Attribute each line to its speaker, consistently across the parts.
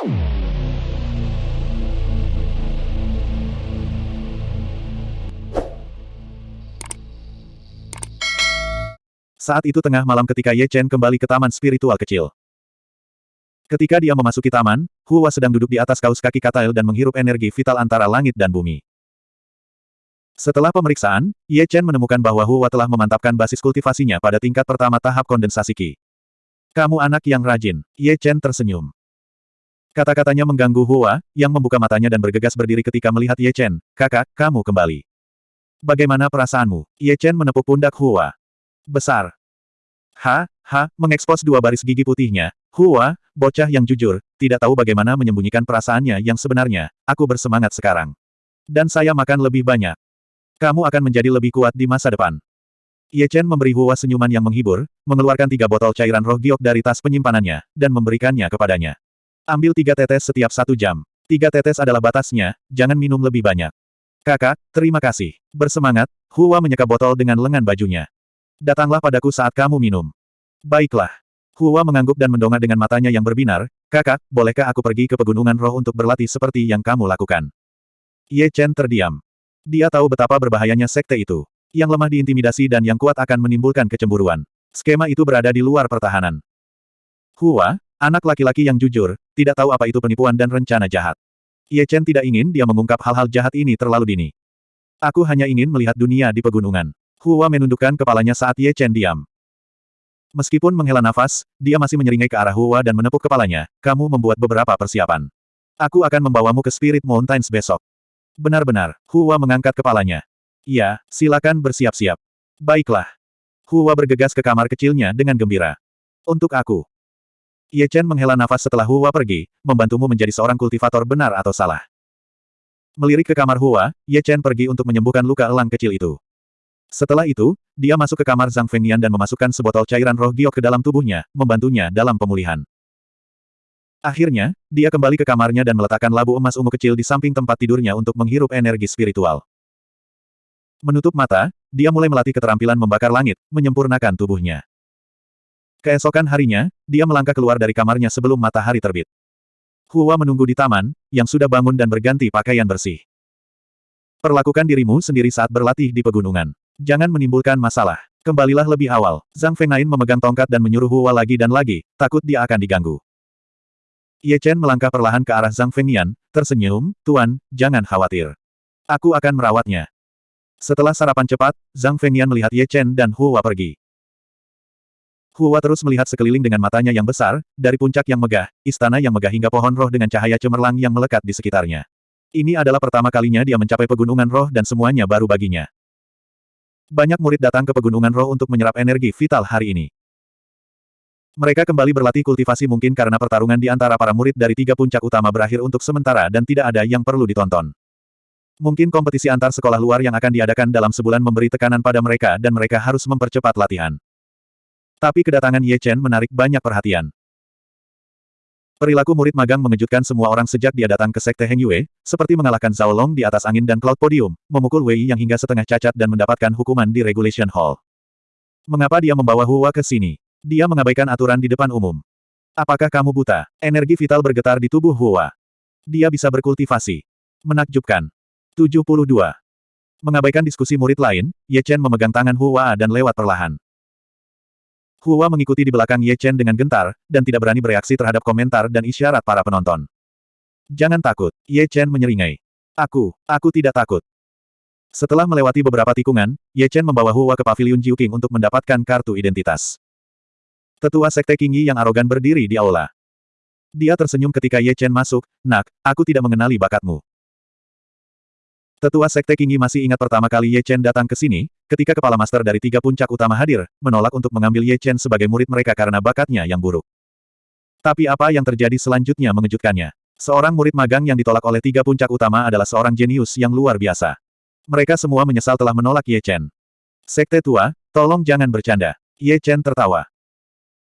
Speaker 1: Saat itu tengah malam ketika Ye Chen kembali ke taman spiritual kecil. Ketika dia memasuki taman, Hua sedang duduk di atas kaus kaki Katail dan menghirup energi vital antara langit dan bumi. Setelah pemeriksaan, Ye Chen menemukan bahwa Hua telah memantapkan basis kultivasinya pada tingkat pertama tahap kondensasi Qi. Kamu anak yang rajin, Ye Chen tersenyum. Kata-katanya mengganggu Hua, yang membuka matanya dan bergegas berdiri ketika melihat Ye Chen. Kakak, kamu kembali. Bagaimana perasaanmu? Ye Chen menepuk pundak Hua. Besar. Ha, ha, mengekspos dua baris gigi putihnya. Hua, bocah yang jujur, tidak tahu bagaimana menyembunyikan perasaannya yang sebenarnya. Aku bersemangat sekarang. Dan saya makan lebih banyak. Kamu akan menjadi lebih kuat di masa depan. Ye Chen memberi Hua senyuman yang menghibur, mengeluarkan tiga botol cairan roh giok dari tas penyimpanannya, dan memberikannya kepadanya. Ambil tiga tetes setiap satu jam. Tiga tetes adalah batasnya, jangan minum lebih banyak. Kakak, terima kasih. Bersemangat, Hua menyeka botol dengan lengan bajunya. Datanglah padaku saat kamu minum. Baiklah. Hua mengangguk dan mendongak dengan matanya yang berbinar, kakak, bolehkah aku pergi ke pegunungan roh untuk berlatih seperti yang kamu lakukan? Ye Chen terdiam. Dia tahu betapa berbahayanya sekte itu. Yang lemah diintimidasi dan yang kuat akan menimbulkan kecemburuan. Skema itu berada di luar pertahanan. Hua, anak laki-laki yang jujur, tidak tahu apa itu penipuan dan rencana jahat. Ye Chen tidak ingin dia mengungkap hal-hal jahat ini terlalu dini. Aku hanya ingin melihat dunia di pegunungan. Hua menundukkan kepalanya saat Ye Chen diam. Meskipun menghela nafas, dia masih menyeringai ke arah Hua dan menepuk kepalanya, kamu membuat beberapa persiapan. Aku akan membawamu ke Spirit Mountains besok. Benar-benar, Hua mengangkat kepalanya. Iya, silakan bersiap-siap. Baiklah. Hua bergegas ke kamar kecilnya dengan gembira. Untuk aku. Ye Chen menghela nafas setelah Hua pergi, membantumu menjadi seorang kultivator benar atau salah. Melirik ke kamar Hua, Ye Chen pergi untuk menyembuhkan luka elang kecil itu. Setelah itu, dia masuk ke kamar Zhang Fengnian dan memasukkan sebotol cairan roh giok ke dalam tubuhnya, membantunya dalam pemulihan. Akhirnya, dia kembali ke kamarnya dan meletakkan labu emas ungu kecil di samping tempat tidurnya untuk menghirup energi spiritual. Menutup mata, dia mulai melatih keterampilan membakar langit, menyempurnakan tubuhnya. Keesokan harinya, dia melangkah keluar dari kamarnya sebelum matahari terbit. Hua menunggu di taman, yang sudah bangun dan berganti pakaian bersih. Perlakukan dirimu sendiri saat berlatih di pegunungan. Jangan menimbulkan masalah. Kembalilah lebih awal. Zhang Fengnain memegang tongkat dan menyuruh Hua lagi dan lagi, takut dia akan diganggu. Ye Chen melangkah perlahan ke arah Zhang Fengnian, tersenyum, Tuan, jangan khawatir. Aku akan merawatnya. Setelah sarapan cepat, Zhang Fengnian melihat Ye Chen dan Hua pergi. Hua terus melihat sekeliling dengan matanya yang besar, dari puncak yang megah, istana yang megah hingga pohon roh dengan cahaya cemerlang yang melekat di sekitarnya. Ini adalah pertama kalinya dia mencapai pegunungan roh dan semuanya baru baginya. Banyak murid datang ke Pegunungan Roh untuk menyerap energi vital hari ini. Mereka kembali berlatih kultivasi mungkin karena pertarungan di antara para murid dari tiga puncak utama berakhir untuk sementara dan tidak ada yang perlu ditonton. Mungkin kompetisi antar sekolah luar yang akan diadakan dalam sebulan memberi tekanan pada mereka dan mereka harus mempercepat latihan. Tapi kedatangan Ye Chen menarik banyak perhatian. Perilaku murid magang mengejutkan semua orang sejak dia datang ke Sekte Heng Yue, seperti mengalahkan Zhao Long di atas angin dan cloud podium, memukul Wei yang hingga setengah cacat dan mendapatkan hukuman di Regulation Hall. Mengapa dia membawa Hua ke sini? Dia mengabaikan aturan di depan umum. Apakah kamu buta? Energi vital bergetar di tubuh Hua. Dia bisa berkultivasi. Menakjubkan. 72. Mengabaikan diskusi murid lain, Ye Chen memegang tangan Hua dan lewat perlahan. Hua mengikuti di belakang Ye Chen dengan gentar, dan tidak berani bereaksi terhadap komentar dan isyarat para penonton. Jangan takut, Ye Chen menyeringai. Aku, aku tidak takut. Setelah melewati beberapa tikungan, Ye Chen membawa Hua ke pavilion Jiuking untuk mendapatkan kartu identitas. Tetua Sekte Qingyi yang arogan berdiri di aula. Dia tersenyum ketika Ye Chen masuk, Nak, aku tidak mengenali bakatmu. Tetua Sekte Qingyi masih ingat pertama kali Ye Chen datang ke sini, ketika kepala master dari tiga puncak utama hadir, menolak untuk mengambil Ye Chen sebagai murid mereka karena bakatnya yang buruk. Tapi apa yang terjadi selanjutnya mengejutkannya. Seorang murid magang yang ditolak oleh tiga puncak utama adalah seorang jenius yang luar biasa. Mereka semua menyesal telah menolak Ye Chen. Sekte tua, tolong jangan bercanda. Ye Chen tertawa.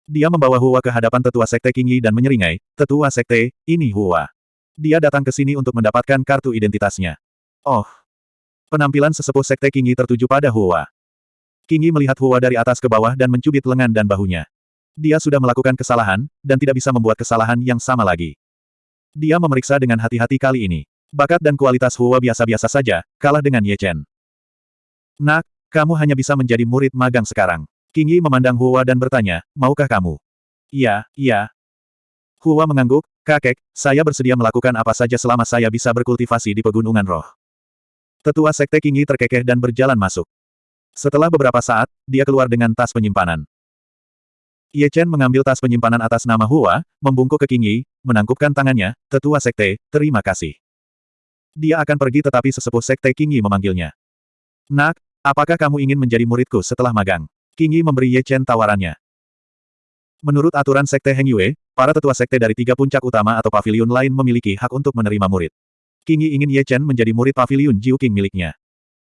Speaker 1: Dia membawa Hua ke hadapan tetua Sekte Qingyi dan menyeringai, Tetua Sekte, ini Hua. Dia datang ke sini untuk mendapatkan kartu identitasnya. Oh, Penampilan sesepuh Sekte Kingi tertuju pada Hua. Kingi melihat Hua dari atas ke bawah dan mencubit lengan dan bahunya. Dia sudah melakukan kesalahan, dan tidak bisa membuat kesalahan yang sama lagi. Dia memeriksa dengan hati-hati kali ini. Bakat dan kualitas Hua biasa-biasa saja, kalah dengan Ye Chen. Nak, kamu hanya bisa menjadi murid magang sekarang. King Yi memandang Hua dan bertanya, maukah kamu? Iya, iya. Hua mengangguk, kakek, saya bersedia melakukan apa saja selama saya bisa berkultivasi di pegunungan roh. Tetua Sekte King Yi terkekeh dan berjalan masuk. Setelah beberapa saat, dia keluar dengan tas penyimpanan. Ye Chen mengambil tas penyimpanan atas nama Hua, membungkuk ke King Yi, menangkupkan tangannya, tetua sekte, terima kasih. Dia akan pergi tetapi sesepuh sekte King Yi memanggilnya. Nak, apakah kamu ingin menjadi muridku setelah magang? King Yi memberi Ye Chen tawarannya. Menurut aturan sekte Heng Yue, para tetua sekte dari tiga puncak utama atau paviliun lain memiliki hak untuk menerima murid. King Yi ingin Ye Chen menjadi murid paviliun Jiu King miliknya.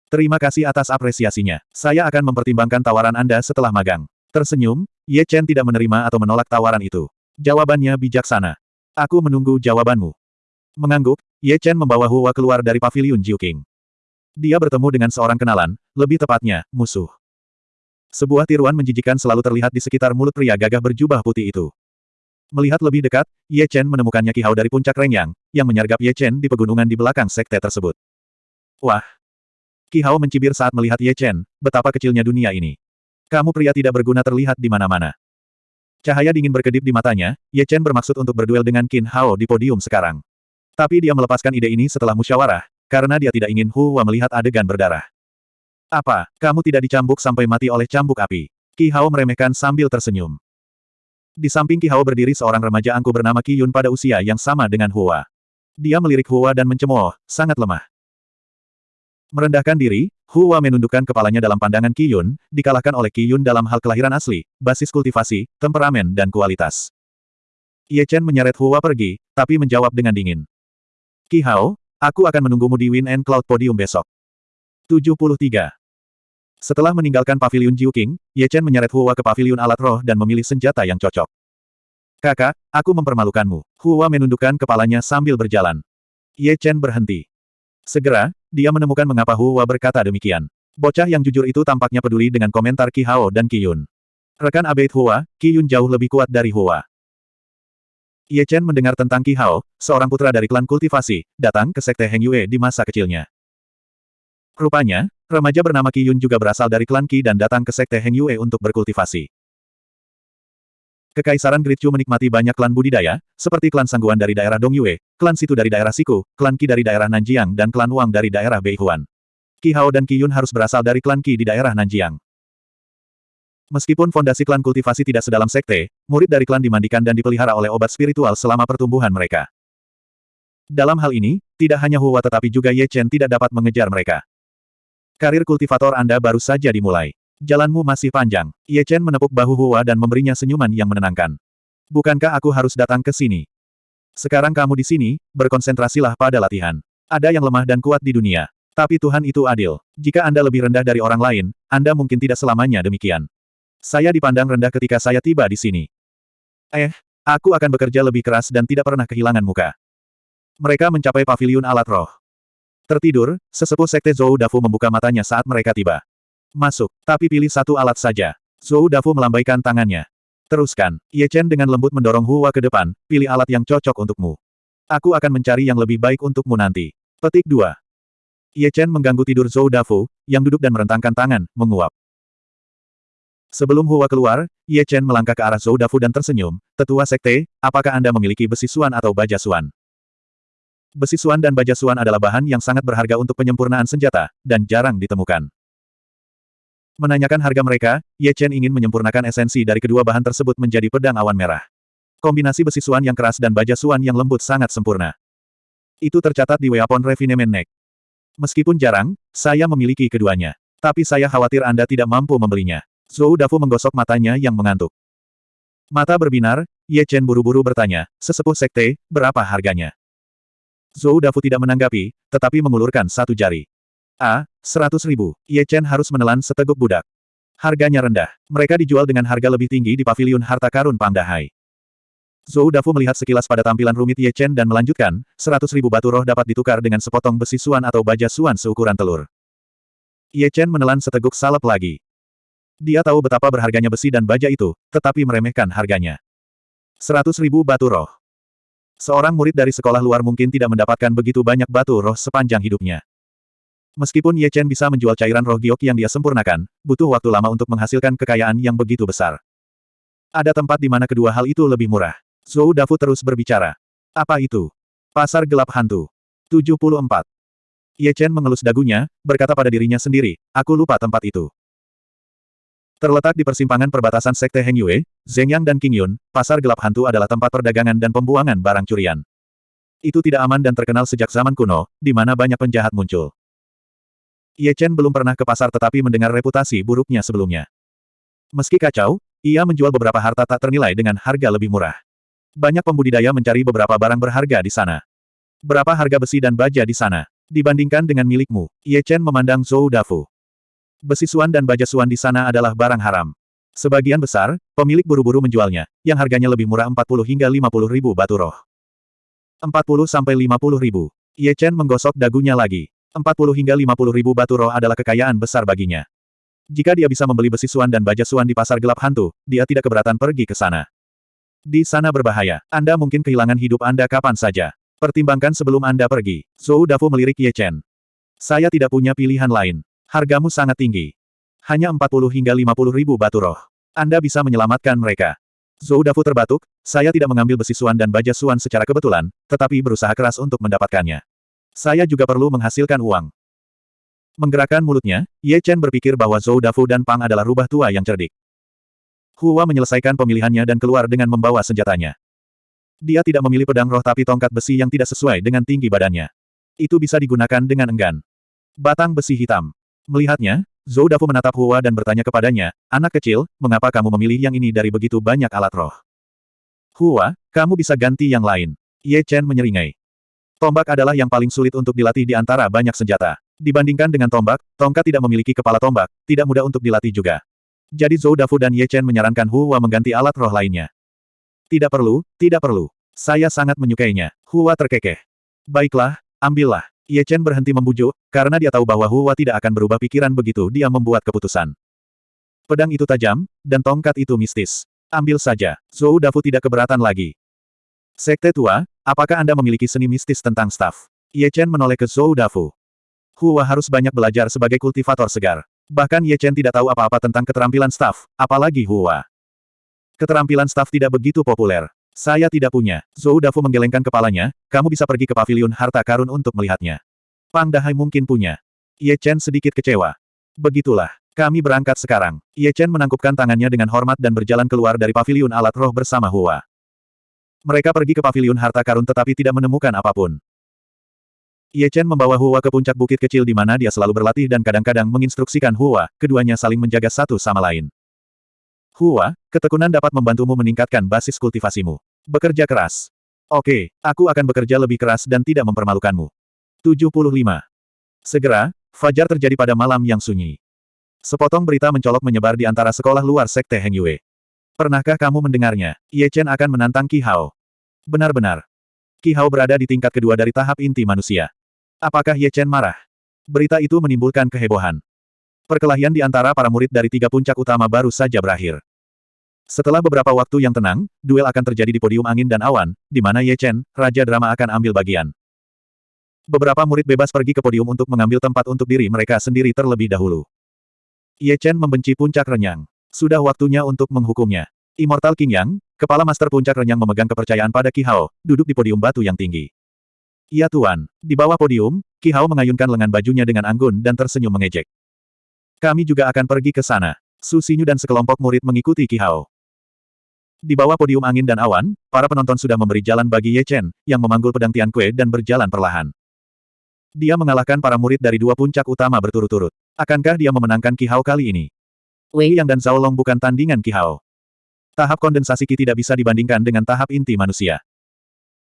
Speaker 1: Terima kasih atas apresiasinya. Saya akan mempertimbangkan tawaran Anda setelah magang. Tersenyum, Ye Chen tidak menerima atau menolak tawaran itu. Jawabannya bijaksana. Aku menunggu jawabanmu. Mengangguk, Ye Chen membawa Hua keluar dari paviliun Jiu King. Dia bertemu dengan seorang kenalan, lebih tepatnya, musuh. Sebuah tiruan menjijikan selalu terlihat di sekitar mulut pria gagah berjubah putih itu. Melihat lebih dekat, Ye Chen menemukannya Kihao dari puncak Rengyang, yang menyergap Ye Chen di pegunungan di belakang sekte tersebut. Wah! Kihao mencibir saat melihat Ye Chen, betapa kecilnya dunia ini. Kamu pria tidak berguna terlihat di mana-mana. Cahaya dingin berkedip di matanya, Ye Chen bermaksud untuk berduel dengan Qin Hao di podium sekarang. Tapi dia melepaskan ide ini setelah musyawarah, karena dia tidak ingin Hua melihat adegan berdarah. Apa, kamu tidak dicambuk sampai mati oleh cambuk api? Qi Hao meremehkan sambil tersenyum. Di samping Qi Hao berdiri seorang remaja angku bernama Qi Yun pada usia yang sama dengan Hua. Dia melirik Hua dan mencemooh, sangat lemah. Merendahkan diri, Hua menundukkan kepalanya dalam pandangan Qiyun, dikalahkan oleh Qiyun dalam hal kelahiran asli, basis kultivasi, temperamen dan kualitas. Ye Chen menyeret Hua pergi, tapi menjawab dengan dingin. Qi Hao, aku akan menunggumu di Wind and Cloud Podium besok. 73. Setelah meninggalkan paviliun Jiu King, Ye Chen menyeret Hua ke paviliun alat roh dan memilih senjata yang cocok. Kakak, aku mempermalukanmu. Hua menundukkan kepalanya sambil berjalan. Ye Chen berhenti. Segera, dia menemukan mengapa Hua berkata demikian. Bocah yang jujur itu tampaknya peduli dengan komentar Ki Hao dan Ki Yun. Rekan Abate Hua, Ki Yun jauh lebih kuat dari Hua. Ye Chen mendengar tentang Ki Hao, seorang putra dari klan kultivasi, datang ke sekte Heng Yue di masa kecilnya. Rupanya, remaja bernama Ki Yun juga berasal dari klan Qi dan datang ke sekte Heng Yue untuk berkultivasi. Kekaisaran Great Chu menikmati banyak klan budidaya, seperti klan Sangguan dari daerah Dongyue, klan Situ dari daerah Siku, klan Qi dari daerah Nanjiang dan klan Wang dari daerah Beihuan. Qi Hao dan Qi Yun harus berasal dari klan Qi di daerah Nanjiang. Meskipun fondasi klan kultivasi tidak sedalam sekte, murid dari klan dimandikan dan dipelihara oleh obat spiritual selama pertumbuhan mereka. Dalam hal ini, tidak hanya Hua tetapi juga Ye Chen tidak dapat mengejar mereka. Karir kultivator Anda baru saja dimulai. Jalanmu masih panjang. Ye Chen menepuk bahu Hua dan memberinya senyuman yang menenangkan. Bukankah aku harus datang ke sini? Sekarang kamu di sini, berkonsentrasilah pada latihan. Ada yang lemah dan kuat di dunia. Tapi Tuhan itu adil. Jika Anda lebih rendah dari orang lain, Anda mungkin tidak selamanya demikian. Saya dipandang rendah ketika saya tiba di sini. Eh, aku akan bekerja lebih keras dan tidak pernah kehilangan muka. Mereka mencapai paviliun alat roh. Tertidur, sesepuh sekte Zhou Dafu membuka matanya saat mereka tiba. Masuk, tapi pilih satu alat saja. Zhou Dafu melambaikan tangannya. Teruskan. Ye Chen dengan lembut mendorong Hua ke depan, pilih alat yang cocok untukmu. Aku akan mencari yang lebih baik untukmu nanti. Petik 2. Ye Chen mengganggu tidur Zhou Dafu, yang duduk dan merentangkan tangan, menguap. Sebelum Hua keluar, Ye Chen melangkah ke arah Zhou Dafu dan tersenyum, Tetua Sekte, apakah Anda memiliki besi suan atau baja suan? Besi suan dan baja suan adalah bahan yang sangat berharga untuk penyempurnaan senjata, dan jarang ditemukan. Menanyakan harga mereka, Ye Chen ingin menyempurnakan esensi dari kedua bahan tersebut menjadi pedang awan merah. Kombinasi besi suan yang keras dan baja suan yang lembut sangat sempurna. Itu tercatat di Weapon Refinement Neck. Meskipun jarang, saya memiliki keduanya. Tapi saya khawatir Anda tidak mampu membelinya. Zhou Dafu menggosok matanya yang mengantuk. Mata berbinar, Ye Chen buru-buru bertanya, sesepuh sekte, berapa harganya? Zhou Dafu tidak menanggapi, tetapi mengulurkan satu jari. A. Seratus ribu. Ye Chen harus menelan seteguk budak. Harganya rendah. Mereka dijual dengan harga lebih tinggi di paviliun harta karun Pangdahai. Zhou Dafu melihat sekilas pada tampilan rumit Ye Chen dan melanjutkan, seratus ribu batu roh dapat ditukar dengan sepotong besi suan atau baja suan seukuran telur. Ye Chen menelan seteguk salep lagi. Dia tahu betapa berharganya besi dan baja itu, tetapi meremehkan harganya. Seratus ribu batu roh. Seorang murid dari sekolah luar mungkin tidak mendapatkan begitu banyak batu roh sepanjang hidupnya. Meskipun Ye Chen bisa menjual cairan roh giok yang dia sempurnakan, butuh waktu lama untuk menghasilkan kekayaan yang begitu besar. Ada tempat di mana kedua hal itu lebih murah. Zhou Dafu terus berbicara. Apa itu? Pasar gelap hantu. 74. Ye Chen mengelus dagunya, berkata pada dirinya sendiri, aku lupa tempat itu. Terletak di persimpangan perbatasan Sekte Heng Yue, Zhengyang dan Qing Yun, pasar gelap hantu adalah tempat perdagangan dan pembuangan barang curian. Itu tidak aman dan terkenal sejak zaman kuno, di mana banyak penjahat muncul. Ye Chen belum pernah ke pasar tetapi mendengar reputasi buruknya sebelumnya. Meski kacau, ia menjual beberapa harta tak ternilai dengan harga lebih murah. Banyak pembudidaya mencari beberapa barang berharga di sana. Berapa harga besi dan baja di sana? Dibandingkan dengan milikmu, Ye Chen memandang Zhou Dafu. Besi suan dan baja suan di sana adalah barang haram. Sebagian besar, pemilik buru-buru menjualnya, yang harganya lebih murah 40 hingga 50 ribu batu roh. 40 sampai 50 ribu. Ye Chen menggosok dagunya lagi. 40 hingga 50 ribu batu roh adalah kekayaan besar baginya. Jika dia bisa membeli besi suan dan baja suan di pasar gelap hantu, dia tidak keberatan pergi ke sana. Di sana berbahaya. Anda mungkin kehilangan hidup Anda kapan saja. Pertimbangkan sebelum Anda pergi. Zhou Dafu melirik Ye Chen. Saya tidak punya pilihan lain. Hargamu sangat tinggi. Hanya 40 hingga 50 ribu batu roh. Anda bisa menyelamatkan mereka. Zhou Dafu terbatuk, saya tidak mengambil besi suan dan baja suan secara kebetulan, tetapi berusaha keras untuk mendapatkannya. Saya juga perlu menghasilkan uang. Menggerakkan mulutnya, Ye Chen berpikir bahwa Zhou Dafu dan Pang adalah rubah tua yang cerdik. Hua menyelesaikan pemilihannya dan keluar dengan membawa senjatanya. Dia tidak memilih pedang roh tapi tongkat besi yang tidak sesuai dengan tinggi badannya. Itu bisa digunakan dengan enggan. Batang besi hitam. Melihatnya, Zhou Dafu menatap Hua dan bertanya kepadanya, anak kecil, mengapa kamu memilih yang ini dari begitu banyak alat roh? Hua, kamu bisa ganti yang lain. Ye Chen menyeringai. Tombak adalah yang paling sulit untuk dilatih di antara banyak senjata. Dibandingkan dengan tombak, tongkat tidak memiliki kepala tombak, tidak mudah untuk dilatih juga. Jadi Zhou Dafu dan Ye Chen menyarankan Hua mengganti alat roh lainnya. Tidak perlu, tidak perlu. Saya sangat menyukainya. Hua terkekeh. Baiklah, ambillah. Ye Chen berhenti membujuk, karena dia tahu bahwa Hua tidak akan berubah pikiran begitu dia membuat keputusan. Pedang itu tajam, dan tongkat itu mistis. Ambil saja, Zhou Dafu tidak keberatan lagi. Sekte tua, apakah Anda memiliki seni mistis tentang staf? Ye Chen menoleh ke Zhou Dafu. Hua harus banyak belajar sebagai kultivator segar. Bahkan Ye Chen tidak tahu apa-apa tentang keterampilan staf, apalagi Hua. Keterampilan staf tidak begitu populer. Saya tidak punya. Zhou Dafu menggelengkan kepalanya, kamu bisa pergi ke pavilion harta karun untuk melihatnya. Pang Dahai mungkin punya. Ye Chen sedikit kecewa. Begitulah. Kami berangkat sekarang. Ye Chen menangkupkan tangannya dengan hormat dan berjalan keluar dari pavilion alat roh bersama Hua. Mereka pergi ke pavilion harta karun tetapi tidak menemukan apa pun. Ye Chen membawa Hua ke puncak bukit kecil di mana dia selalu berlatih dan kadang-kadang menginstruksikan Hua, keduanya saling menjaga satu sama lain. Hua, ketekunan dapat membantumu meningkatkan basis kultivasimu. Bekerja keras. Oke, aku akan bekerja lebih keras dan tidak mempermalukanmu. 75. Segera, fajar terjadi pada malam yang sunyi. Sepotong berita mencolok menyebar di antara sekolah luar Sekte Heng Yue. Pernahkah kamu mendengarnya? Ye Chen akan menantang Qi Hao. Benar-benar. Qi Hao berada di tingkat kedua dari tahap inti manusia. Apakah Ye Chen marah? Berita itu menimbulkan kehebohan. Perkelahian di antara para murid dari tiga puncak utama baru saja berakhir. Setelah beberapa waktu yang tenang, duel akan terjadi di podium angin dan awan, di mana Ye Chen, Raja Drama akan ambil bagian. Beberapa murid bebas pergi ke podium untuk mengambil tempat untuk diri mereka sendiri terlebih dahulu. Ye Chen membenci puncak renyang. Sudah waktunya untuk menghukumnya. Immortal King Yang, kepala master puncak renyang memegang kepercayaan pada Qi Hao, duduk di podium batu yang tinggi. Ya Tuan, di bawah podium, Qi Hao mengayunkan lengan bajunya dengan anggun dan tersenyum mengejek. Kami juga akan pergi ke sana. Su Xinyu dan sekelompok murid mengikuti Qi Hao. Di bawah podium angin dan awan, para penonton sudah memberi jalan bagi Ye Chen, yang memanggul pedang Tian Kue dan berjalan perlahan. Dia mengalahkan para murid dari dua puncak utama berturut-turut. Akankah dia memenangkan Qi Hao kali ini? Wei Yang dan Zhao Long bukan tandingan Qi Hao. Tahap kondensasi Qi tidak bisa dibandingkan dengan tahap inti manusia.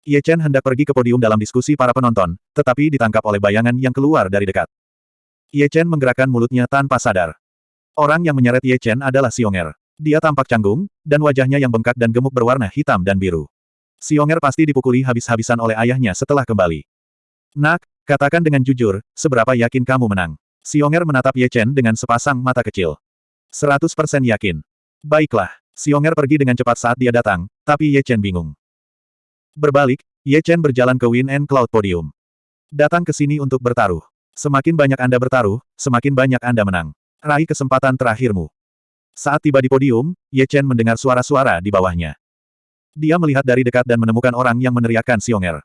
Speaker 1: Ye Chen hendak pergi ke podium dalam diskusi para penonton, tetapi ditangkap oleh bayangan yang keluar dari dekat. Ye Chen menggerakkan mulutnya tanpa sadar. Orang yang menyeret Ye Chen adalah Xionger. Dia tampak canggung, dan wajahnya yang bengkak dan gemuk berwarna hitam dan biru. Xionger pasti dipukuli habis-habisan oleh ayahnya setelah kembali. Nak, katakan dengan jujur, seberapa yakin kamu menang? Xionger menatap Ye Chen dengan sepasang mata kecil. 100% yakin. Baiklah, Xionger pergi dengan cepat saat dia datang, tapi Ye Chen bingung. Berbalik, Ye Chen berjalan ke Wind and Cloud Podium. Datang ke sini untuk bertaruh. Semakin banyak Anda bertaruh, semakin banyak Anda menang. Raih kesempatan terakhirmu. Saat tiba di podium, Ye Chen mendengar suara-suara di bawahnya. Dia melihat dari dekat dan menemukan orang yang meneriakkan Xionger.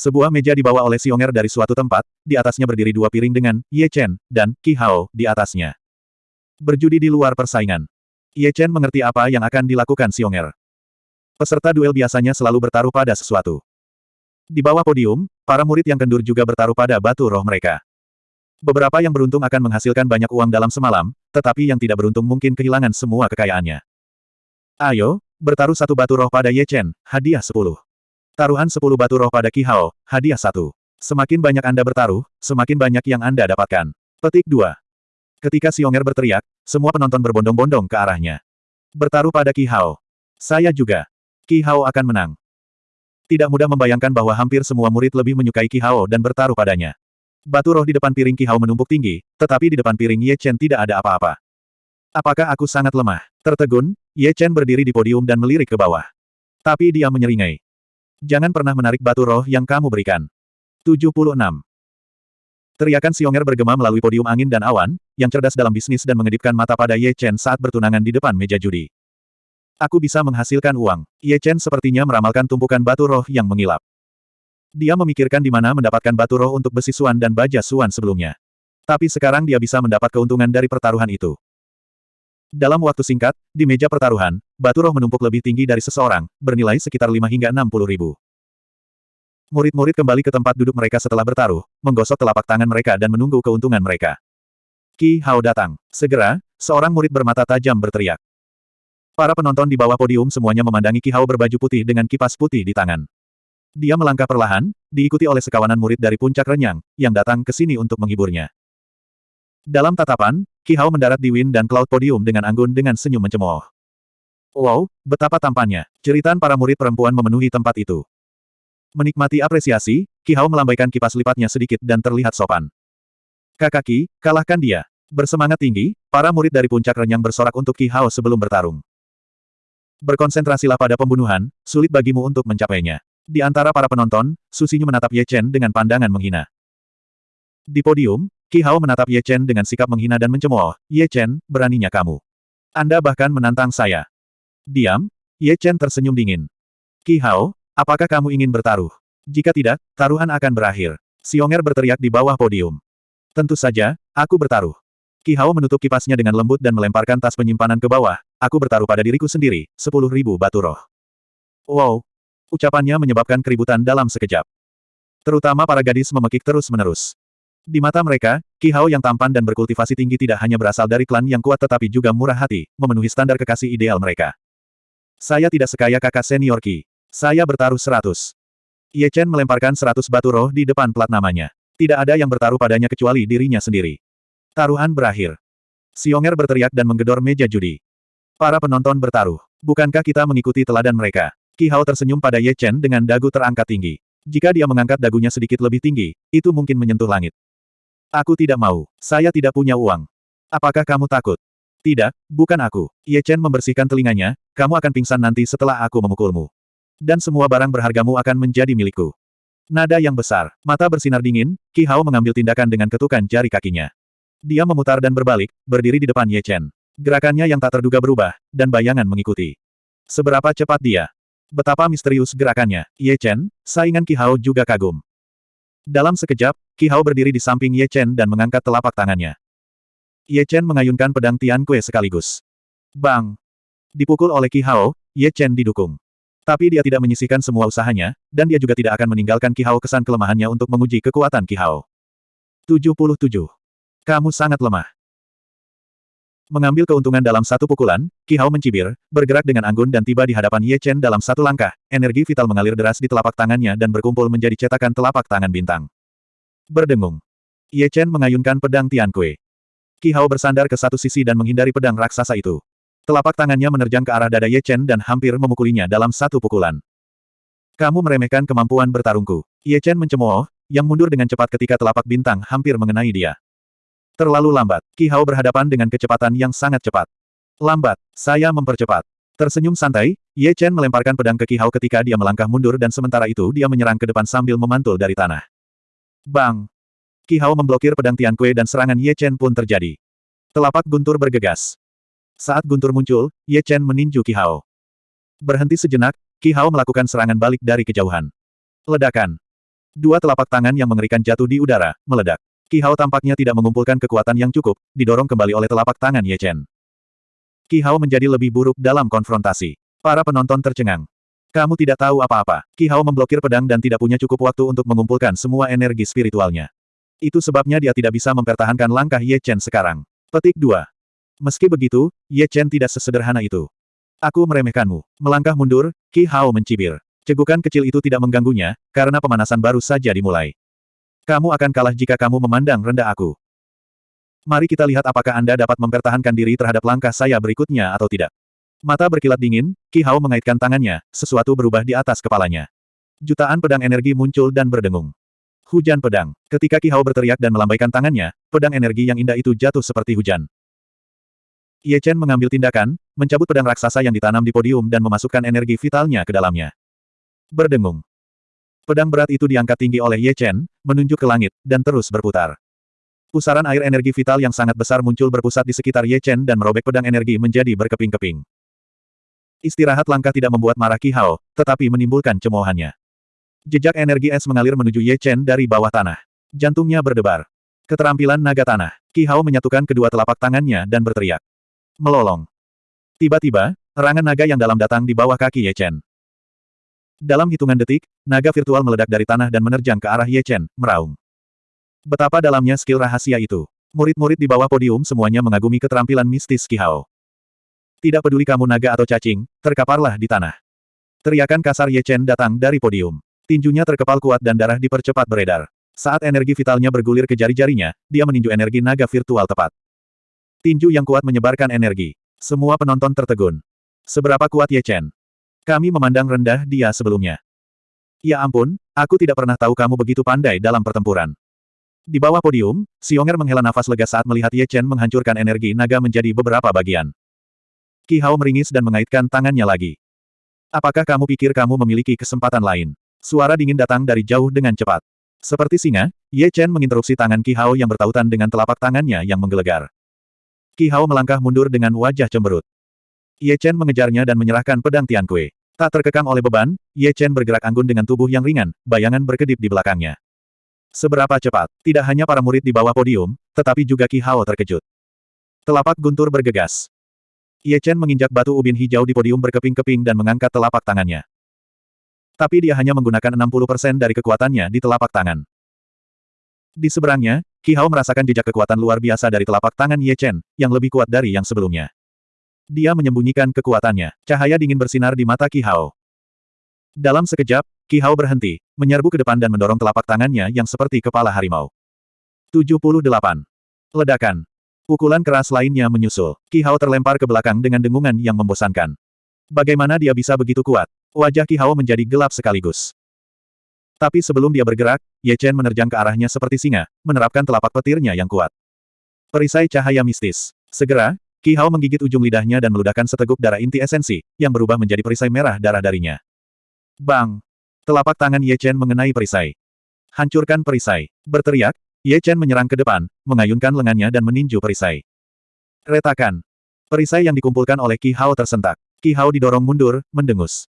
Speaker 1: Sebuah meja dibawa oleh Xionger dari suatu tempat, di atasnya berdiri dua piring dengan Ye Chen dan Qi Hao di atasnya. Berjudi di luar persaingan. Ye Chen mengerti apa yang akan dilakukan Xionger. Peserta duel biasanya selalu bertaruh pada sesuatu. Di bawah podium, para murid yang kendur juga bertaruh pada batu roh mereka. Beberapa yang beruntung akan menghasilkan banyak uang dalam semalam, tetapi yang tidak beruntung mungkin kehilangan semua kekayaannya. Ayo, bertaruh satu batu roh pada Ye Chen, hadiah sepuluh. Taruhan 10 batu roh pada Ki Hao, hadiah 1. Semakin banyak Anda bertaruh, semakin banyak yang Anda dapatkan. Petik 2. Ketika Xionger berteriak, semua penonton berbondong-bondong ke arahnya. Bertaruh pada Ki Hao. Saya juga. Ki Hao akan menang. Tidak mudah membayangkan bahwa hampir semua murid lebih menyukai Ki Hao dan bertaruh padanya. Batu roh di depan piring Ki Hao menumpuk tinggi, tetapi di depan piring Ye Chen tidak ada apa-apa. Apakah aku sangat lemah? Tertegun, Ye Chen berdiri di podium dan melirik ke bawah. Tapi dia menyeringai. Jangan pernah menarik batu roh yang kamu berikan. 76. Teriakan Xionger bergema melalui podium angin dan awan, yang cerdas dalam bisnis dan mengedipkan mata pada Ye Chen saat bertunangan di depan meja judi. Aku bisa menghasilkan uang. Ye Chen sepertinya meramalkan tumpukan batu roh yang mengilap. Dia memikirkan di mana mendapatkan batu roh untuk besi suan dan baja suan sebelumnya. Tapi sekarang dia bisa mendapat keuntungan dari pertaruhan itu. Dalam waktu singkat, di meja pertaruhan, batu roh menumpuk lebih tinggi dari seseorang, bernilai sekitar 5 hingga 60 ribu. Murid-murid kembali ke tempat duduk mereka setelah bertaruh, menggosok telapak tangan mereka dan menunggu keuntungan mereka. Ki Hao datang. Segera, seorang murid bermata tajam berteriak. Para penonton di bawah podium semuanya memandangi Ki Hao berbaju putih dengan kipas putih di tangan. Dia melangkah perlahan, diikuti oleh sekawanan murid dari puncak renyang, yang datang ke sini untuk menghiburnya. Dalam tatapan, Ki Hao mendarat di Wind dan Cloud Podium dengan anggun dengan senyum mencemooh. Wow, betapa tampannya. Ceritaan para murid perempuan memenuhi tempat itu. Menikmati apresiasi, Ki Hao melambaikan kipas lipatnya sedikit dan terlihat sopan. Kakaki, kalahkan dia. Bersemangat tinggi, para murid dari puncak renyang bersorak untuk Ki Hao sebelum bertarung. Berkonsentrasilah pada pembunuhan, sulit bagimu untuk mencapainya. Di antara para penonton, Susinyu menatap Ye Chen dengan pandangan menghina. Di podium, Ki Hao menatap Ye Chen dengan sikap menghina dan mencemooh. Ye Chen, beraninya kamu. Anda bahkan menantang saya. Diam, Ye Chen tersenyum dingin. Ki Hao, apakah kamu ingin bertaruh? Jika tidak, taruhan akan berakhir. Xionger berteriak di bawah podium. Tentu saja, aku bertaruh. Ki Hao menutup kipasnya dengan lembut dan melemparkan tas penyimpanan ke bawah. Aku bertaruh pada diriku sendiri, sepuluh ribu batu roh. Wow! Ucapannya menyebabkan keributan dalam sekejap. Terutama para gadis memekik terus-menerus. Di mata mereka, Ki Hao yang tampan dan berkultivasi tinggi tidak hanya berasal dari klan yang kuat tetapi juga murah hati, memenuhi standar kekasih ideal mereka. Saya tidak sekaya kakak senior Ki. Saya bertaruh seratus. Ye Chen melemparkan seratus batu roh di depan plat namanya. Tidak ada yang bertaruh padanya kecuali dirinya sendiri. Taruhan berakhir. Xionger berteriak dan menggedor meja judi. Para penonton bertaruh. Bukankah kita mengikuti teladan mereka? Ki Hao tersenyum pada Ye Chen dengan dagu terangkat tinggi. Jika dia mengangkat dagunya sedikit lebih tinggi, itu mungkin menyentuh langit. Aku tidak mau. Saya tidak punya uang. Apakah kamu takut? Tidak, bukan aku. Ye Chen membersihkan telinganya, kamu akan pingsan nanti setelah aku memukulmu. Dan semua barang berhargamu akan menjadi milikku. Nada yang besar, mata bersinar dingin, Ki Hao mengambil tindakan dengan ketukan jari kakinya. Dia memutar dan berbalik, berdiri di depan Ye Chen. Gerakannya yang tak terduga berubah, dan bayangan mengikuti. Seberapa cepat dia? Betapa misterius gerakannya, Ye Chen, saingan Ki Hao juga kagum. Dalam sekejap, Ki Hao berdiri di samping Ye Chen dan mengangkat telapak tangannya. Ye Chen mengayunkan pedang Tian Kue sekaligus. Bang! Dipukul oleh Ki Hao, Ye Chen didukung. Tapi dia tidak menyisihkan semua usahanya, dan dia juga tidak akan meninggalkan Ki Hao kesan kelemahannya untuk menguji kekuatan Ki Hao. 77. Kamu sangat lemah. Mengambil keuntungan dalam satu pukulan, Ki Hao mencibir, bergerak dengan anggun dan tiba di hadapan Ye Chen dalam satu langkah, energi vital mengalir deras di telapak tangannya dan berkumpul menjadi cetakan telapak tangan bintang. Berdengung. Ye Chen mengayunkan pedang Tian Kue. Ki Hao bersandar ke satu sisi dan menghindari pedang raksasa itu. Telapak tangannya menerjang ke arah dada Ye Chen dan hampir memukulinya dalam satu pukulan. Kamu meremehkan kemampuan bertarungku. Ye Chen mencemooh, yang mundur dengan cepat ketika telapak bintang hampir mengenai dia. Terlalu lambat. Ki Hao berhadapan dengan kecepatan yang sangat cepat. Lambat. Saya mempercepat. Tersenyum santai, Ye Chen melemparkan pedang ke Qi Hao ketika dia melangkah mundur dan sementara itu dia menyerang ke depan sambil memantul dari tanah. Bang! Qi Hao memblokir pedang Tian Kue dan serangan Ye Chen pun terjadi. Telapak guntur bergegas. Saat guntur muncul, Ye Chen meninju Qi Hao. Berhenti sejenak, Qi Hao melakukan serangan balik dari kejauhan. Ledakan. Dua telapak tangan yang mengerikan jatuh di udara, meledak. Qi Hao tampaknya tidak mengumpulkan kekuatan yang cukup, didorong kembali oleh telapak tangan Ye Chen. Qi Hao menjadi lebih buruk dalam konfrontasi. Para penonton tercengang. Kamu tidak tahu apa-apa. Qi Hao memblokir pedang dan tidak punya cukup waktu untuk mengumpulkan semua energi spiritualnya. Itu sebabnya dia tidak bisa mempertahankan langkah Ye Chen sekarang. Petik 2. Meski begitu, Ye Chen tidak sesederhana itu. Aku meremehkanmu. Melangkah mundur, Qi Hao mencibir. Cegukan kecil itu tidak mengganggunya, karena pemanasan baru saja dimulai. Kamu akan kalah jika kamu memandang rendah aku. Mari kita lihat apakah Anda dapat mempertahankan diri terhadap langkah saya berikutnya atau tidak. Mata berkilat dingin, Ki Hao mengaitkan tangannya, sesuatu berubah di atas kepalanya. Jutaan pedang energi muncul dan berdengung. Hujan pedang. Ketika Ki Hao berteriak dan melambaikan tangannya, pedang energi yang indah itu jatuh seperti hujan. Ye Chen mengambil tindakan, mencabut pedang raksasa yang ditanam di podium dan memasukkan energi vitalnya ke dalamnya. Berdengung. Pedang berat itu diangkat tinggi oleh Ye Chen, menunjuk ke langit, dan terus berputar. Pusaran air energi vital yang sangat besar muncul berpusat di sekitar Ye Chen dan merobek pedang energi menjadi berkeping-keping. Istirahat langkah tidak membuat marah Qi Hao, tetapi menimbulkan cemoohannya. Jejak energi es mengalir menuju Ye Chen dari bawah tanah. Jantungnya berdebar. Keterampilan naga tanah. Qi Hao menyatukan kedua telapak tangannya dan berteriak. Melolong. Tiba-tiba, erangan naga yang dalam datang di bawah kaki Ye Chen. Dalam hitungan detik, naga virtual meledak dari tanah dan menerjang ke arah Ye Chen, meraung. Betapa dalamnya skill rahasia itu. Murid-murid di bawah podium semuanya mengagumi keterampilan mistis Ki Hao. Tidak peduli kamu naga atau cacing, terkaparlah di tanah. Teriakan kasar Ye Chen datang dari podium. Tinjunya terkepal kuat dan darah dipercepat beredar. Saat energi vitalnya bergulir ke jari-jarinya, dia meninju energi naga virtual tepat. Tinju yang kuat menyebarkan energi. Semua penonton tertegun. Seberapa kuat Ye Chen? Kami memandang rendah dia sebelumnya. Ya ampun, aku tidak pernah tahu kamu begitu pandai dalam pertempuran. Di bawah podium, Xionger menghela nafas lega saat melihat Ye Chen menghancurkan energi naga menjadi beberapa bagian. Qi Hao meringis dan mengaitkan tangannya lagi. Apakah kamu pikir kamu memiliki kesempatan lain? Suara dingin datang dari jauh dengan cepat. Seperti singa, Ye Chen menginterupsi tangan Qi Hao yang bertautan dengan telapak tangannya yang menggelegar. Qi Hao melangkah mundur dengan wajah cemberut. Ye Chen mengejarnya dan menyerahkan pedang Tian Kue. Tak terkekang oleh beban, Ye Chen bergerak anggun dengan tubuh yang ringan, bayangan berkedip di belakangnya. Seberapa cepat, tidak hanya para murid di bawah podium, tetapi juga Ki Hao terkejut. Telapak guntur bergegas. Ye Chen menginjak batu ubin hijau di podium berkeping-keping dan mengangkat telapak tangannya. Tapi dia hanya menggunakan 60% dari kekuatannya di telapak tangan. Di seberangnya, Ki Hao merasakan jejak kekuatan luar biasa dari telapak tangan Ye Chen, yang lebih kuat dari yang sebelumnya. Dia menyembunyikan kekuatannya. Cahaya dingin bersinar di mata Ki Hao. Dalam sekejap, Ki Hao berhenti, menyerbu ke depan dan mendorong telapak tangannya yang seperti kepala harimau. 78. Ledakan. Pukulan keras lainnya menyusul. Ki Hao terlempar ke belakang dengan dengungan yang membosankan. Bagaimana dia bisa begitu kuat? Wajah Ki Hao menjadi gelap sekaligus. Tapi sebelum dia bergerak, Ye Chen menerjang ke arahnya seperti singa, menerapkan telapak petirnya yang kuat. Perisai cahaya mistis. Segera, Ki Hao menggigit ujung lidahnya dan meludahkan seteguk darah inti esensi, yang berubah menjadi perisai merah darah darinya. Bang! Telapak tangan Ye Chen mengenai perisai. Hancurkan perisai. Berteriak, Ye Chen menyerang ke depan, mengayunkan lengannya dan meninju perisai. Retakan. Perisai yang dikumpulkan oleh Qi Hao tersentak. Qi Hao didorong mundur, mendengus.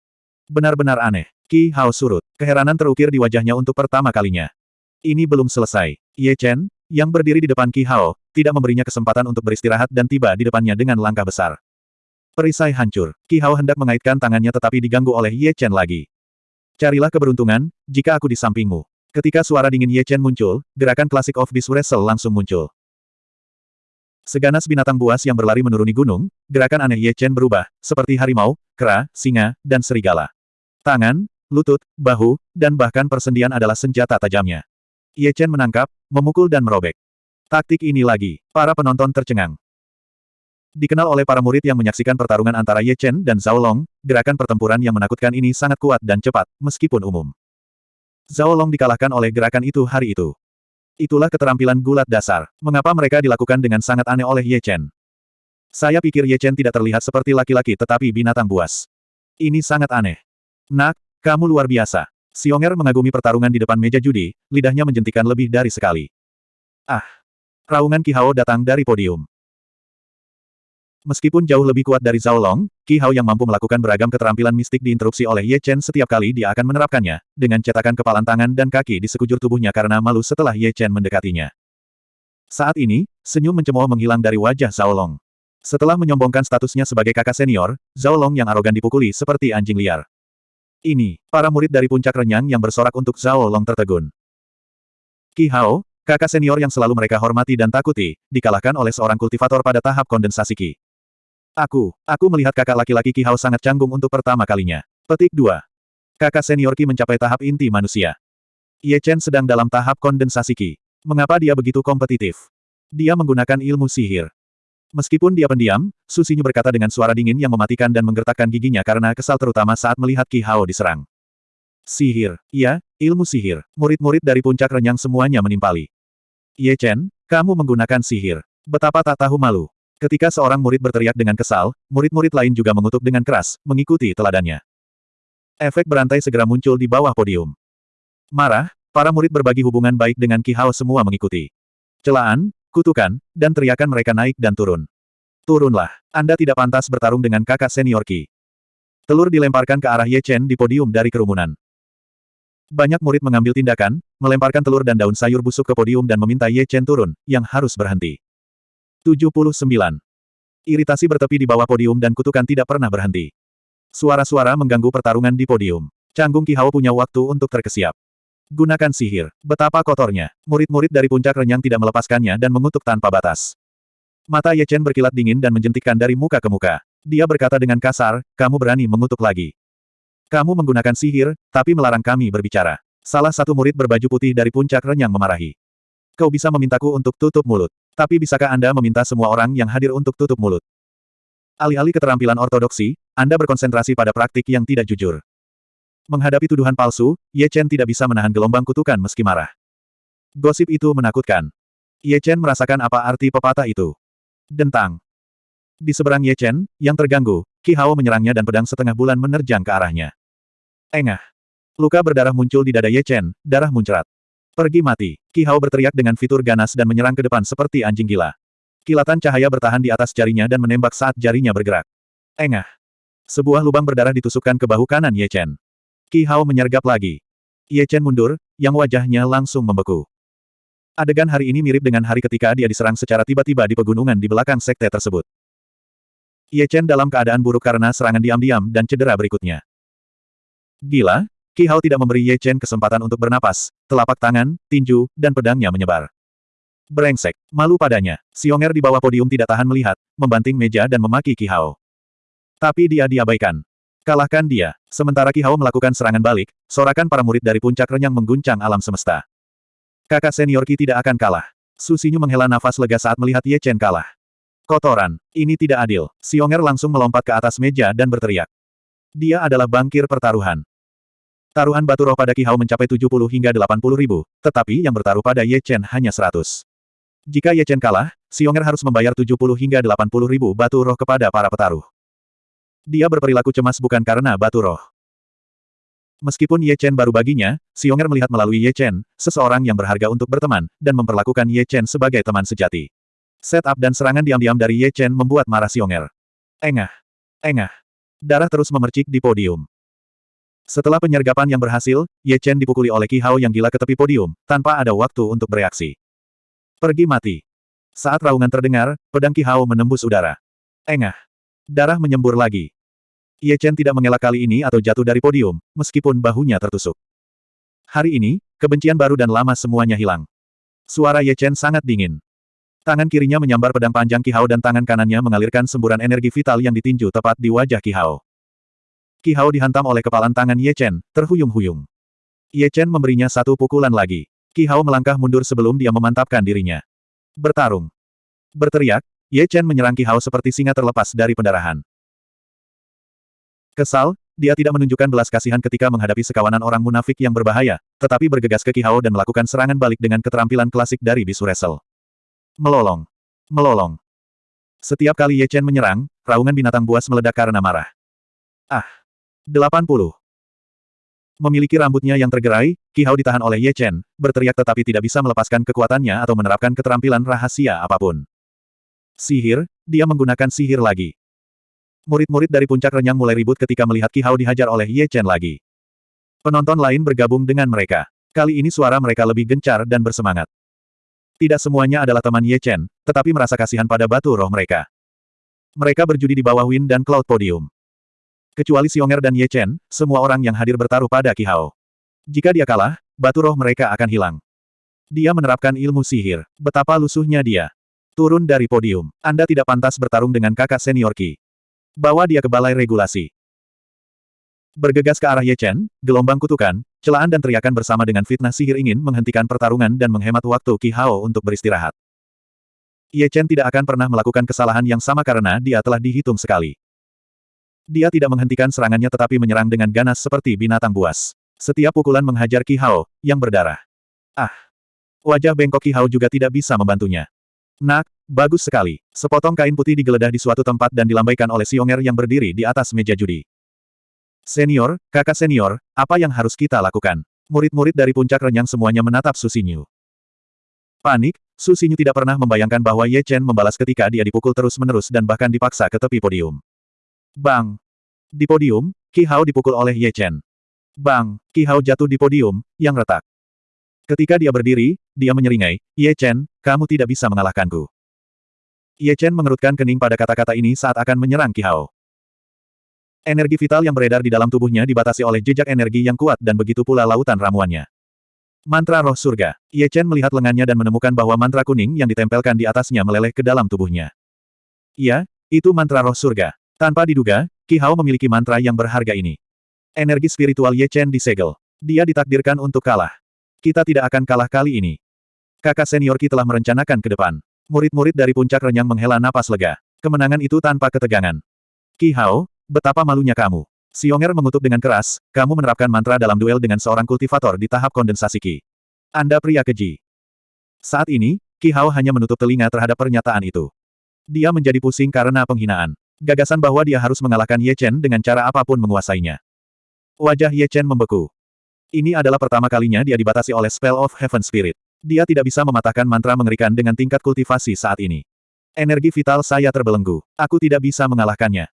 Speaker 1: Benar-benar aneh. Qi Hao surut. Keheranan terukir di wajahnya untuk pertama kalinya. Ini belum selesai. Ye Chen, yang berdiri di depan Qi Hao, tidak memberinya kesempatan untuk beristirahat dan tiba di depannya dengan langkah besar. Perisai hancur. Qi Hao hendak mengaitkan tangannya tetapi diganggu oleh Ye Chen lagi. Carilah keberuntungan, jika aku di sampingmu. Ketika suara dingin Ye Chen muncul, gerakan klasik of Beast Wrestle langsung muncul. Seganas binatang buas yang berlari menuruni gunung, gerakan aneh Ye Chen berubah, seperti harimau, kera, singa, dan serigala. Tangan, lutut, bahu, dan bahkan persendian adalah senjata tajamnya. Ye Chen menangkap, memukul dan merobek. Taktik ini lagi, para penonton tercengang. Dikenal oleh para murid yang menyaksikan pertarungan antara Ye Chen dan Zhao Long, gerakan pertempuran yang menakutkan ini sangat kuat dan cepat, meskipun umum. Zhao Long dikalahkan oleh gerakan itu hari itu. Itulah keterampilan gulat dasar. Mengapa mereka dilakukan dengan sangat aneh oleh Ye Chen? Saya pikir Ye Chen tidak terlihat seperti laki-laki tetapi binatang buas. Ini sangat aneh. Nak, kamu luar biasa. Xionger mengagumi pertarungan di depan meja judi, lidahnya menjentikan lebih dari sekali. Ah! Raungan Ki Hao datang dari podium. Meskipun jauh lebih kuat dari Zhao Long, Ki Hao yang mampu melakukan beragam keterampilan mistik diinterupsi oleh Ye Chen setiap kali dia akan menerapkannya, dengan cetakan kepalan tangan dan kaki di sekujur tubuhnya karena malu setelah Ye Chen mendekatinya. Saat ini, senyum mencemooh menghilang dari wajah Zhao Long. Setelah menyombongkan statusnya sebagai kakak senior, Zhao Long yang arogan dipukuli seperti anjing liar. Ini, para murid dari puncak renyang yang bersorak untuk Zhao Long tertegun. Ki Hao, kakak senior yang selalu mereka hormati dan takuti, dikalahkan oleh seorang kultivator pada tahap kondensasi Ki. Aku, aku melihat kakak laki-laki Ki Hao sangat canggung untuk pertama kalinya. Petik 2. Kakak senior Ki mencapai tahap inti manusia. Ye Chen sedang dalam tahap kondensasi Ki. Mengapa dia begitu kompetitif? Dia menggunakan ilmu sihir. Meskipun dia pendiam, Susinyu berkata dengan suara dingin yang mematikan dan menggertakkan giginya karena kesal terutama saat melihat Ki Hao diserang. Sihir, iya, ilmu sihir. Murid-murid dari puncak renyang semuanya menimpali. Ye Chen, kamu menggunakan sihir. Betapa tak tahu malu. Ketika seorang murid berteriak dengan kesal, murid-murid lain juga mengutuk dengan keras, mengikuti teladannya. Efek berantai segera muncul di bawah podium. Marah, para murid berbagi hubungan baik dengan Ki Hao semua mengikuti. Celaan, kutukan, dan teriakan mereka naik dan turun. Turunlah, Anda tidak pantas bertarung dengan kakak senior Ki. Telur dilemparkan ke arah Ye Chen di podium dari kerumunan. Banyak murid mengambil tindakan, melemparkan telur dan daun sayur busuk ke podium dan meminta Ye Chen turun, yang harus berhenti. 79. Iritasi bertepi di bawah podium dan kutukan tidak pernah berhenti. Suara-suara mengganggu pertarungan di podium. Canggung Ki Hao punya waktu untuk terkesiap. Gunakan sihir. Betapa kotornya. Murid-murid dari puncak renyang tidak melepaskannya dan mengutuk tanpa batas. Mata Ye Chen berkilat dingin dan menjentikkan dari muka ke muka. Dia berkata dengan kasar, kamu berani mengutuk lagi. Kamu menggunakan sihir, tapi melarang kami berbicara. Salah satu murid berbaju putih dari puncak renyang memarahi. Kau bisa memintaku untuk tutup mulut. Tapi bisakah Anda meminta semua orang yang hadir untuk tutup mulut? Alih-alih keterampilan ortodoksi, Anda berkonsentrasi pada praktik yang tidak jujur. Menghadapi tuduhan palsu, Ye Chen tidak bisa menahan gelombang kutukan meski marah. Gosip itu menakutkan. Ye Chen merasakan apa arti pepatah itu. Dentang. Di seberang Ye Chen, yang terganggu, Ki Hao menyerangnya dan pedang setengah bulan menerjang ke arahnya. Engah. Luka berdarah muncul di dada Ye Chen, darah muncrat. Pergi mati. Ki Hao berteriak dengan fitur ganas dan menyerang ke depan seperti anjing gila. Kilatan cahaya bertahan di atas jarinya dan menembak saat jarinya bergerak. Engah. Sebuah lubang berdarah ditusukkan ke bahu kanan Ye Chen. Ki Hao menyergap lagi. Ye Chen mundur, yang wajahnya langsung membeku. Adegan hari ini mirip dengan hari ketika dia diserang secara tiba-tiba di pegunungan di belakang sekte tersebut. Ye Chen dalam keadaan buruk karena serangan diam-diam dan cedera berikutnya. Gila, Ki Hao tidak memberi Ye Chen kesempatan untuk bernapas, telapak tangan, tinju, dan pedangnya menyebar. Brengsek, malu padanya. Xionger di bawah podium tidak tahan melihat, membanting meja dan memaki Ki Hao. Tapi dia diabaikan. Kalahkan dia. Sementara Ki Hao melakukan serangan balik, sorakan para murid dari puncak renyang mengguncang alam semesta. Kakak senior Ki tidak akan kalah. Su Xinyu menghela nafas lega saat melihat Ye Chen kalah. Kotoran. Ini tidak adil. Xionger langsung melompat ke atas meja dan berteriak. Dia adalah bangkir pertaruhan. Taruhan batu roh pada Ki Hao mencapai 70 hingga 80 ribu, tetapi yang bertaruh pada Ye Chen hanya 100. Jika Ye Chen kalah, Xionger harus membayar 70 hingga 80 ribu batu roh kepada para petaruh. Dia berperilaku cemas bukan karena batu roh. Meskipun Ye Chen baru baginya, Xionger melihat melalui Ye Chen, seseorang yang berharga untuk berteman, dan memperlakukan Ye Chen sebagai teman sejati. Setup dan serangan diam-diam dari Ye Chen membuat marah Xionger. Engah. Engah. Darah terus memercik di podium. Setelah penyergapan yang berhasil, Ye Chen dipukuli oleh Ki Hao yang gila ke tepi podium, tanpa ada waktu untuk bereaksi. Pergi mati. Saat raungan terdengar, pedang Ki Hao menembus udara. Engah. Darah menyembur lagi. Ye Chen tidak mengelak kali ini atau jatuh dari podium, meskipun bahunya tertusuk. Hari ini, kebencian baru dan lama semuanya hilang. Suara Ye Chen sangat dingin. Tangan kirinya menyambar pedang panjang Ki Hao dan tangan kanannya mengalirkan semburan energi vital yang ditinju tepat di wajah Ki Hao. Ki Hao dihantam oleh kepalan tangan Ye Chen, terhuyung-huyung. Ye Chen memberinya satu pukulan lagi. Ki Hao melangkah mundur sebelum dia memantapkan dirinya. Bertarung. Berteriak, Ye Chen menyerang Ki Hao seperti singa terlepas dari pendarahan. Kesal, dia tidak menunjukkan belas kasihan ketika menghadapi sekawanan orang munafik yang berbahaya, tetapi bergegas ke Ki Hao dan melakukan serangan balik dengan keterampilan klasik dari bisu wrestle. Melolong. Melolong. Setiap kali Ye Chen menyerang, raungan binatang buas meledak karena marah. Ah! 80. Memiliki rambutnya yang tergerai, Qi Hao ditahan oleh Ye Chen, berteriak tetapi tidak bisa melepaskan kekuatannya atau menerapkan keterampilan rahasia apa pun. Sihir, dia menggunakan sihir lagi. Murid-murid dari puncak renyang mulai ribut ketika melihat Qi Hao dihajar oleh Ye Chen lagi. Penonton lain bergabung dengan mereka. Kali ini suara mereka lebih gencar dan bersemangat. Tidak semuanya adalah teman Ye Chen, tetapi merasa kasihan pada batu roh mereka. Mereka berjudi di bawah Win dan Cloud Podium. Kecuali Xionger dan Ye Chen, semua orang yang hadir bertaruh pada Qi Hao. Jika dia kalah, batu roh mereka akan hilang. Dia menerapkan ilmu sihir. Betapa lusuhnya dia. Turun dari podium. Anda tidak pantas bertarung dengan kakak senior Qi. Bawa dia ke balai regulasi. Bergegas ke arah Ye Chen, gelombang kutukan, celaan dan teriakan bersama dengan fitnah sihir ingin menghentikan pertarungan dan menghemat waktu Qi Hao untuk beristirahat. Ye Chen tidak akan pernah melakukan kesalahan yang sama karena dia telah dihitung sekali. Dia tidak menghentikan serangannya tetapi menyerang dengan ganas seperti binatang buas. Setiap pukulan menghajar Qi Hao, yang berdarah. Ah! Wajah bengkok Qi Hao juga tidak bisa membantunya. Nak, bagus sekali. Sepotong kain putih digeledah di suatu tempat dan dilambaikan oleh Xionger yang berdiri di atas meja judi. Senior, kakak senior, apa yang harus kita lakukan? Murid-murid dari puncak renyang semuanya menatap Susinyu. Panik, Susinyu tidak pernah membayangkan bahwa Ye Chen membalas ketika dia dipukul terus-menerus dan bahkan dipaksa ke tepi podium. Bang! Di podium, Qi Hao dipukul oleh Ye Chen. Bang! Qi Hao jatuh di podium, yang retak. Ketika dia berdiri, dia menyeringai, Ye Chen, kamu tidak bisa mengalahkanku. Ye Chen mengerutkan kening pada kata-kata ini saat akan menyerang Qi Hao. Energi vital yang beredar di dalam tubuhnya dibatasi oleh jejak energi yang kuat dan begitu pula lautan ramuannya. Mantra roh surga. Ye Chen melihat lengannya dan menemukan bahwa mantra kuning yang ditempelkan di atasnya meleleh ke dalam tubuhnya. Iya, itu mantra roh surga. Tanpa diduga, Qi Hao memiliki mantra yang berharga ini. Energi spiritual Ye Chen disegel. Dia ditakdirkan untuk kalah. Kita tidak akan kalah kali ini. Kakak senior Qi telah merencanakan ke depan. Murid-murid dari puncak renyang menghela napas lega. Kemenangan itu tanpa ketegangan. Qi Hao, betapa malunya kamu. Xionger mengutuk dengan keras, kamu menerapkan mantra dalam duel dengan seorang kultivator di tahap kondensasi Qi. Anda pria keji. Saat ini, Qi Hao hanya menutup telinga terhadap pernyataan itu. Dia menjadi pusing karena penghinaan. Gagasan bahwa dia harus mengalahkan Ye Chen dengan cara apa pun menguasainya. Wajah Ye Chen membeku. Ini adalah pertama kalinya dia dibatasi oleh Spell of Heaven Spirit. Dia tidak bisa mematahkan mantra mengerikan dengan tingkat kultivasi saat ini. Energi vital saya terbelenggu. Aku tidak bisa mengalahkannya.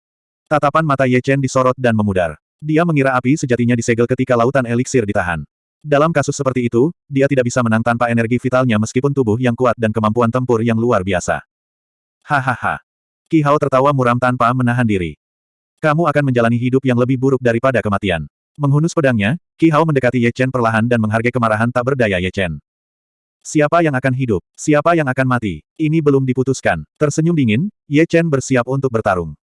Speaker 1: Tatapan mata Ye Chen disorot dan memudar. Dia mengira api sejatinya disegel ketika lautan eliksir ditahan. Dalam kasus seperti itu, dia tidak bisa menang tanpa energi vitalnya meskipun tubuh yang kuat dan kemampuan tempur yang luar biasa. Hahaha. Qi Hao tertawa muram tanpa menahan diri. Kamu akan menjalani hidup yang lebih buruk daripada kematian. Menghunus pedangnya, Qi Hao mendekati Ye Chen perlahan dan menghargai kemarahan tak berdaya Ye Chen. Siapa yang akan hidup? Siapa yang akan mati? Ini belum diputuskan. Tersenyum dingin, Ye Chen bersiap untuk bertarung.